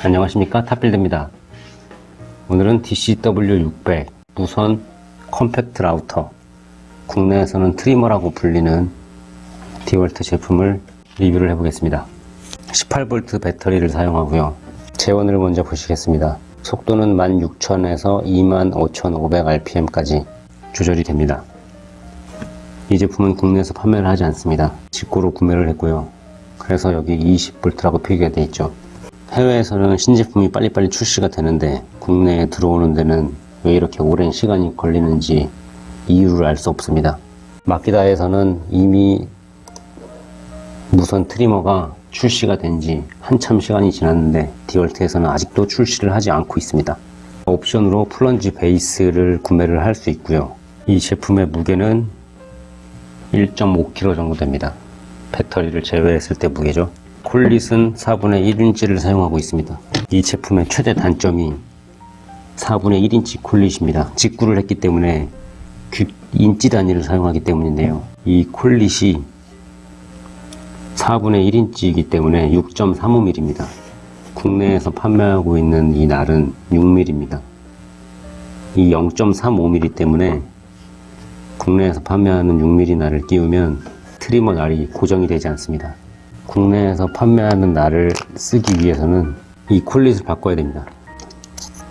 안녕하십니까? 탑빌드입니다. 오늘은 DCW600 무선 compact router 국내에서는 trimmer라고 불리는 디월트 제품을 리뷰를 해보겠습니다. 18V 배터리를 사용하고요. 제원을 먼저 보시겠습니다. 속도는 16,000에서 25,500rpm까지 조절이 됩니다. 이 제품은 국내에서 판매를 하지 않습니다. 직구로 구매를 했고요. 그래서 여기 20V라고 표기가 되어 있죠 해외에서는 신제품이 빨리빨리 출시가 되는데 국내에 들어오는 데는 왜 이렇게 오랜 시간이 걸리는지 이유를 알 수 없습니다. 마키다에서는 이미 무선 트리머가 출시가 된 지 한참 시간이 지났는데 디월트에서는 아직도 출시를 하지 않고 있습니다. 옵션으로 플런지 베이스를 구매를 할 수 있고요. 이 제품의 무게는 1.5kg 정도 됩니다. 배터리를 제외했을 때 무게죠. collet은 4분의 1인치를 사용하고 있습니다. 이 제품의 최대 단점이 4분의 1인치 collet입니다. 직구를 했기 때문에 인치 단위를 사용하기 때문인데요. 이 collet이 4분의 1인치이기 때문에 6.35mm입니다. 국내에서 판매하고 있는 이 날은 6mm입니다. 이 0.35mm 때문에 국내에서 판매하는 6mm 날을 끼우면 trimmer 날이 고정이 되지 않습니다. 국내에서 판매하는 날을 쓰기 위해서는 이 collet을 바꿔야 됩니다.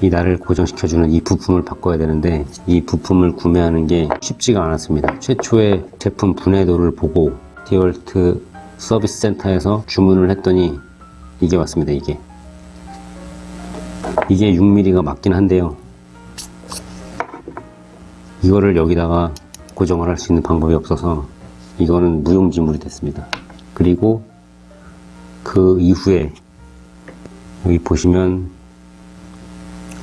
이 날을 고정시켜주는 이 부품을 바꿔야 되는데 이 부품을 구매하는 게 쉽지가 않았습니다. 최초의 제품 분해도를 보고 디월트 서비스 센터에서 주문을 했더니 이게 왔습니다. 이게 이게 6mm가 맞긴 한데요. 이거를 여기다가 고정을 할 수 있는 방법이 없어서 이거는 무용지물이 됐습니다. 그리고 그 이후에 여기 보시면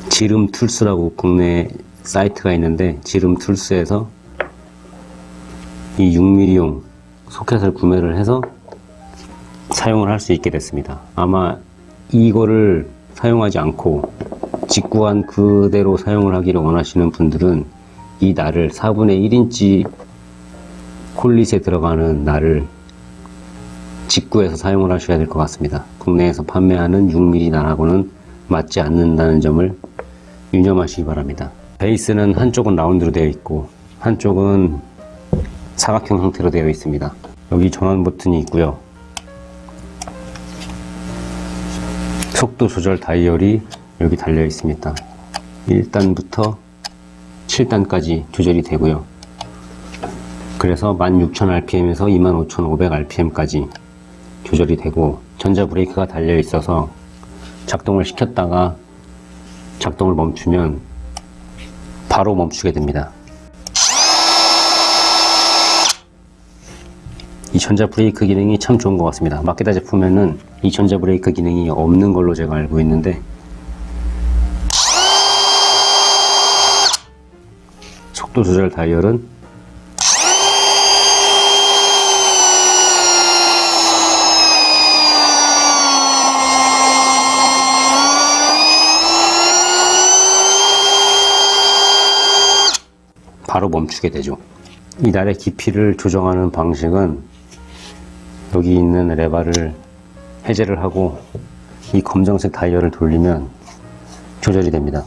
지름 툴스라고 국내 사이트가 있는데 지름 툴스에서 이 6mm용 소켓을 구매를 해서 사용을 할 수 있게 됐습니다. 아마 이거를 사용하지 않고 직구한 그대로 사용을 하기를 원하시는 분들은 이 날을 4분의 1인치 콜릿에 들어가는 날을 직구해서 사용을 하셔야 될 것 같습니다. 국내에서 판매하는 6mm 날하고는 맞지 않는다는 점을 유념하시기 바랍니다. 베이스는 한쪽은 라운드로 되어 있고 한쪽은 사각형 형태로 되어 있습니다. 여기 전원 버튼이 있고요. 속도 조절 다이얼이 여기 달려 있습니다. 1단부터 7단까지 조절이 되고요. 그래서 16,000rpm에서 25,500rpm까지 조절이 되고 전자 브레이크가 달려 있어서 작동을 시켰다가 작동을 멈추면 바로 멈추게 됩니다. 이 전자 브레이크 기능이 참 좋은 것 같습니다. 마케다 제품에는 이 전자 브레이크 기능이 없는 걸로 제가 알고 있는데 속도 조절 다이얼은 바로 멈추게 되죠. 이 날의 깊이를 조정하는 방식은 여기 있는 레바를 해제를 하고 이 검정색 다이얼을 돌리면 조절이 됩니다.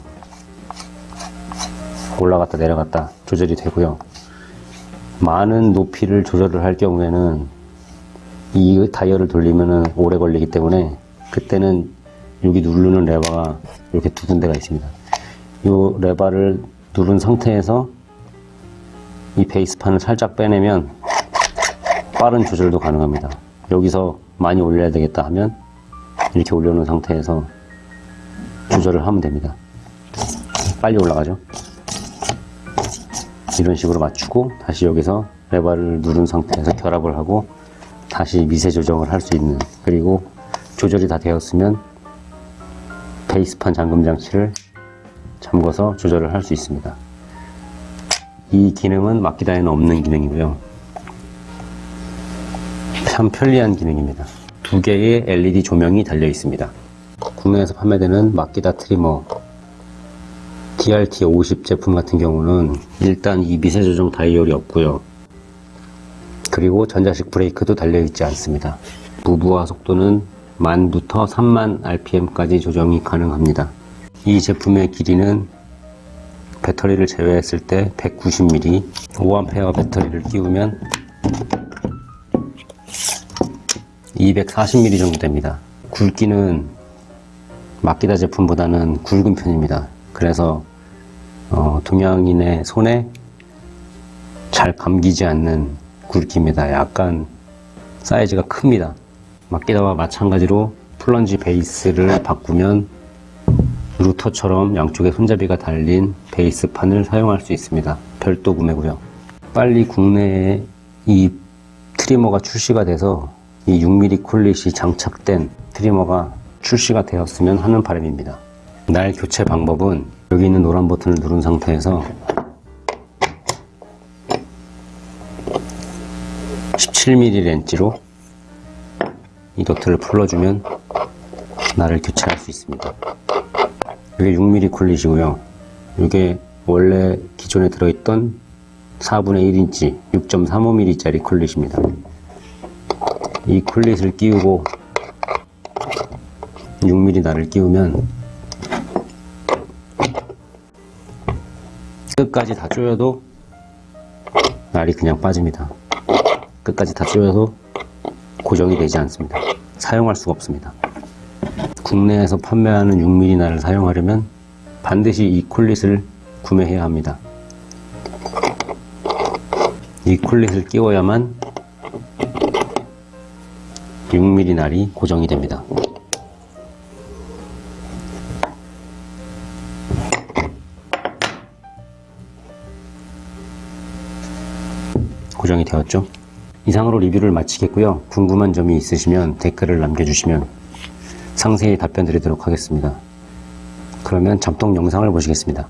올라갔다 내려갔다 조절이 되고요. 많은 높이를 조절을 할 경우에는 이 다이얼을 돌리면 오래 걸리기 때문에 그때는 여기 누르는 레바가 이렇게 두 군데가 있습니다. 이 레바를 누른 상태에서 이 베이스판을 살짝 빼내면 빠른 조절도 가능합니다. 여기서 많이 올려야 되겠다 하면 이렇게 올려놓은 상태에서 조절을 하면 됩니다. 빨리 올라가죠. 이런 식으로 맞추고 다시 여기서 레버를 누른 상태에서 결합을 하고 다시 미세 조정을 할 수 있는 그리고 조절이 다 되었으면 베이스판 잠금 장치를 잠궈서 조절을 할 수 있습니다. 이 기능은 마키다에는 없는 기능이고요. 참 편리한 기능입니다. 두 개의 LED 조명이 달려 있습니다. 국내에서 판매되는 마키다 트리머 DRT50 제품 같은 경우는 일단 이 미세 조정 다이얼이 없고요. 그리고 전자식 브레이크도 달려 있지 않습니다. 무브화 속도는 만부터 3만 RPM까지 조정이 가능합니다. 이 제품의 길이는 배터리를 제외했을 때 190mm 5A 배터리를 끼우면 240mm 정도 됩니다. 굵기는 마키다 제품보다는 굵은 편입니다. 그래서 어, 동양인의 손에 잘 감기지 않는 굵기입니다. 약간 사이즈가 큽니다. 마키다와 마찬가지로 플런지 베이스를 바꾸면 루터처럼 양쪽에 손잡이가 달린 베이스판을 사용할 수 있습니다. 별도 구매고요. 빨리 국내에 이 트리머가 출시가 돼서 이 6mm 콜릿이 장착된 트리머가 출시가 되었으면 하는 바람입니다. 날 교체 방법은 여기 있는 노란 버튼을 누른 상태에서 17mm 렌치로 이 너트를 풀어주면 날을 교체할 수 있습니다. 이게 6mm 콜릿이고요. 이게 원래 기존에 들어있던 4분의 1인치 6.35mm 짜리 콜릿입니다. 이 콜릿을 끼우고 6mm 날을 끼우면 끝까지 다 조여도 날이 그냥 빠집니다. 끝까지 다 조여도 고정이 되지 않습니다. 사용할 수가 없습니다. 국내에서 판매하는 6mm 날을 사용하려면 반드시 이 콜릿을 구매해야 합니다. 이 콜릿을 끼워야만 6mm 날이 고정이 됩니다. 고정이 되었죠? 이상으로 리뷰를 마치겠고요. 궁금한 점이 있으시면 댓글을 남겨주시면 상세히 답변 드리도록 하겠습니다. 그러면 잠동 영상을 보시겠습니다.